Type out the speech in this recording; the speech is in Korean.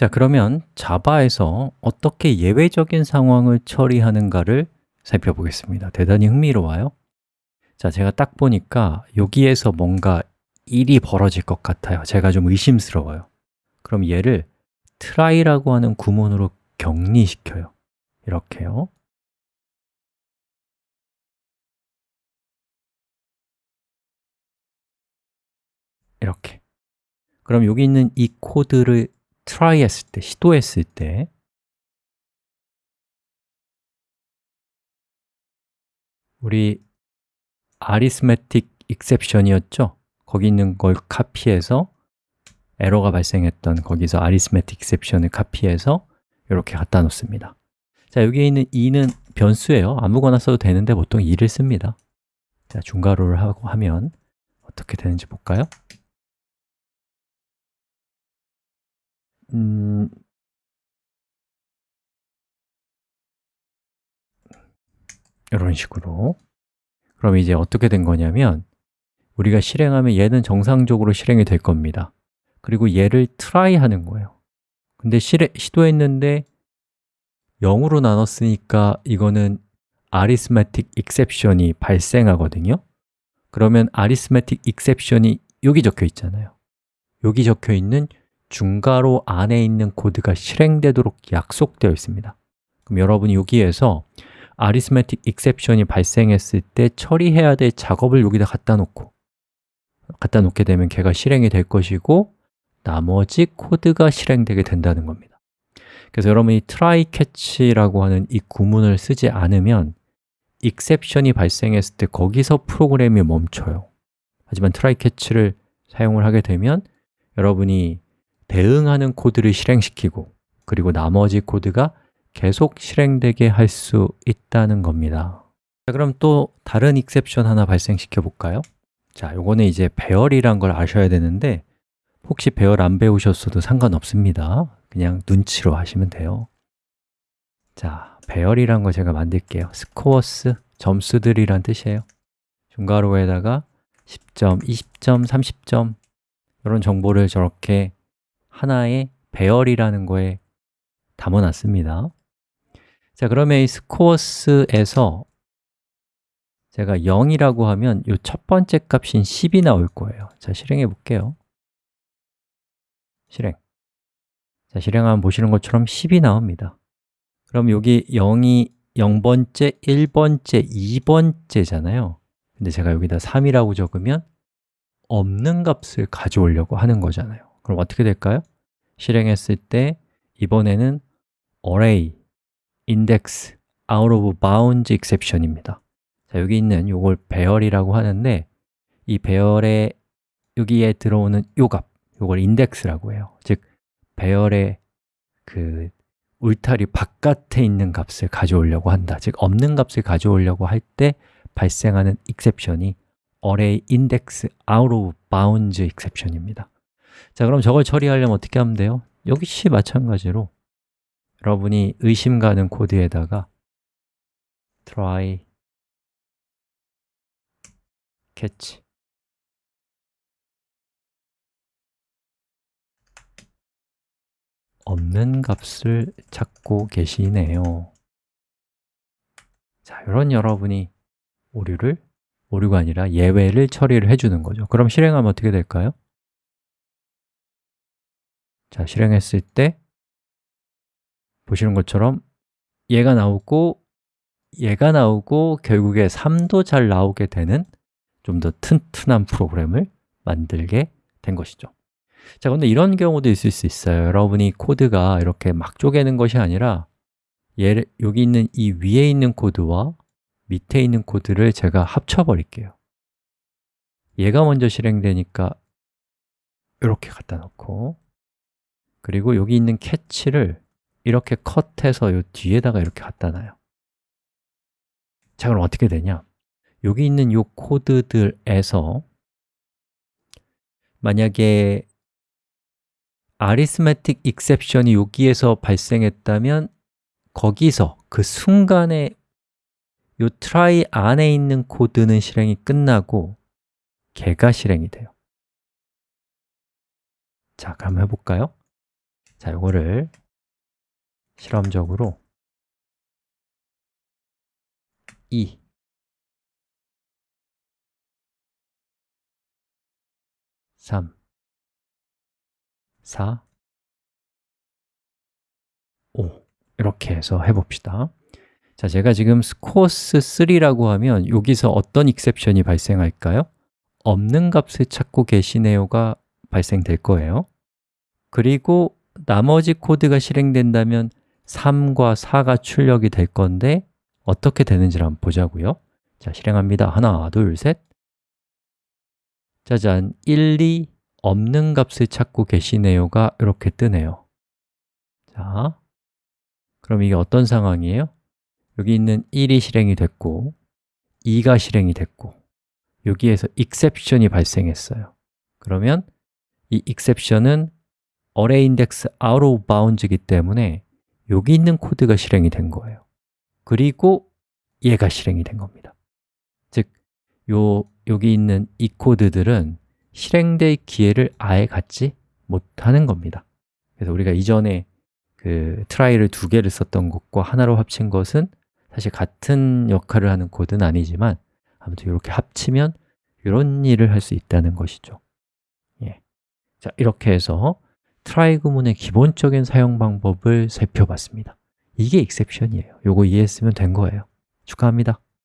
자, 그러면 자바에서 어떻게 예외적인 상황을 처리하는가를 살펴보겠습니다. 대단히 흥미로워요. 자, 제가 딱 보니까 여기에서 뭔가 일이 벌어질 것 같아요. 제가 좀 의심스러워요. 그럼 얘를 try라고 하는 구문으로 격리시켜요. 이렇게요. 이렇게. 그럼 여기 있는 이 코드를 try 했을 때, 시도했을 때 우리 arithmetic exception이었죠? 거기 있는 걸 카피해서 에러가 발생했던 거기서 arithmetic exception을 카피해서 이렇게 갖다 놓습니다 자, 여기에 있는 2는 변수예요 아무거나 써도 되는데 보통 2를 씁니다 자, 중괄호를 하고 하면 어떻게 되는지 볼까요? 음, 이런 식으로. 그럼 이제 어떻게 된 거냐면 우리가 실행하면 얘는 정상적으로 실행이 될 겁니다. 그리고 얘를 try 하는 거예요. 근데 실해, 시도했는데 0으로 나눴으니까 이거는 arithmetic exception이 발생하거든요. 그러면 arithmetic exception이 여기 적혀 있잖아요. 여기 적혀 있는 중괄호 안에 있는 코드가 실행되도록 약속되어 있습니다. 그럼 여러분이 여기에서 arithmetic exception이 발생했을 때 처리해야 될 작업을 여기다 갖다 놓고 갖다 놓게 되면 걔가 실행이 될 것이고 나머지 코드가 실행되게 된다는 겁니다. 그래서 여러분이 try catch라고 하는 이 구문을 쓰지 않으면 exception이 발생했을 때 거기서 프로그램이 멈춰요. 하지만 try catch를 사용을 하게 되면 여러분이 대응하는 코드를 실행시키고 그리고 나머지 코드가 계속 실행되게 할 수 있다는 겁니다. 자, 그럼 또 다른 익셉션 하나 발생시켜 볼까요? 자, 요거는 이제 배열이란 걸 아셔야 되는데 혹시 배열 안 배우셨어도 상관없습니다. 그냥 눈치로 하시면 돼요. 자, 배열이란 걸 제가 만들게요. 스코어스, 점수들이란 뜻이에요. 중괄호에다가 10점, 20점, 30점 이런 정보를 저렇게 하나의 배열이라는 거에 담아놨습니다. 자, 그러면 이 스코어스에서 제가 0이라고 하면 이 첫 번째 값인 10이 나올 거예요. 자, 실행해 볼게요. 실행. 자, 실행하면 보시는 것처럼 10이 나옵니다. 그럼 여기 0이 0번째, 1번째, 2번째잖아요. 근데 제가 여기다 3이라고 적으면 없는 값을 가져오려고 하는 거잖아요 그럼 어떻게 될까요? 실행했을 때 이번에는 array, index, out of bounds exception입니다. 자, 여기 있는 이걸 배열이라고 하는데 이 배열에 여기에 들어오는 요 값, 이걸 index라고 해요. 즉, 배열의 그 울타리 바깥에 있는 값을 가져오려고 한다. 즉, 없는 값을 가져오려고 할 때 발생하는 exception이 array index out of bounds exception입니다 자, 그럼 저걸 처리하려면 어떻게 하면 돼요? 역시 마찬가지로 여러분이 의심 가는 코드에다가 try catch 없는 값을 찾고 계시네요 자, 이런 여러분이 오류를, 오류가 아니라 예외를 처리를 해주는 거죠 그럼 실행하면 어떻게 될까요? 자, 실행했을 때 보시는 것처럼 얘가 나오고 얘가 나오고 결국에 3도 잘 나오게 되는 좀 더 튼튼한 프로그램을 만들게 된 것이죠. 자, 그런데 이런 경우도 있을 수 있어요. 여러분이 코드가 이렇게 막 쪼개는 것이 아니라 얘를, 여기 있는 이 위에 있는 코드와 밑에 있는 코드를 제가 합쳐버릴게요. 얘가 먼저 실행되니까 이렇게 갖다 놓고 그리고 여기 있는 캐치를 이렇게 컷해서 이 뒤에다가 이렇게 갖다 놔요 자, 그럼 어떻게 되냐? 여기 있는 이 코드들에서 만약에 arithmetic exception이 여기에서 발생했다면 거기서 그 순간에 이 try 안에 있는 코드는 실행이 끝나고 걔가 실행이 돼요 자, 그럼 해볼까요? 자, 요거를 실험적으로 2 3 4 5 이렇게 해서 해봅시다. 자, 제가 지금 스코어스 3라고 하면 여기서 어떤 익셉션이 발생할까요? 없는 값을 찾고 계시네요가 발생될 거예요. 그리고 나머지 코드가 실행된다면 3과 4가 출력이 될 건데 어떻게 되는지를 한번 보자고요. 자, 실행합니다. 하나, 둘, 셋. 짜잔, 1, 2 없는 값을 찾고 계시네요가 이렇게 뜨네요. 자, 그럼 이게 어떤 상황이에요? 여기 있는 1이 실행이 됐고 2가 실행이 됐고 여기에서 exception이 발생했어요. 그러면 이 exception은 array index out of bounds이기 때문에 여기 있는 코드가 실행이 된 거예요. 그리고 얘가 실행이 된 겁니다. 즉, 요, 여기 있는 이 코드들은 실행될 기회를 아예 갖지 못하는 겁니다. 그래서 우리가 이전에 그 try를 두 개를 썼던 것과 하나로 합친 것은 사실 같은 역할을 하는 코드는 아니지만 아무튼 이렇게 합치면 이런 일을 할 수 있다는 것이죠. 예. 자, 이렇게 해서 구문의 기본적인 사용 방법을 살펴봤습니다. 이게 exception이에요. 이거 이해했으면 된 거예요. 축하합니다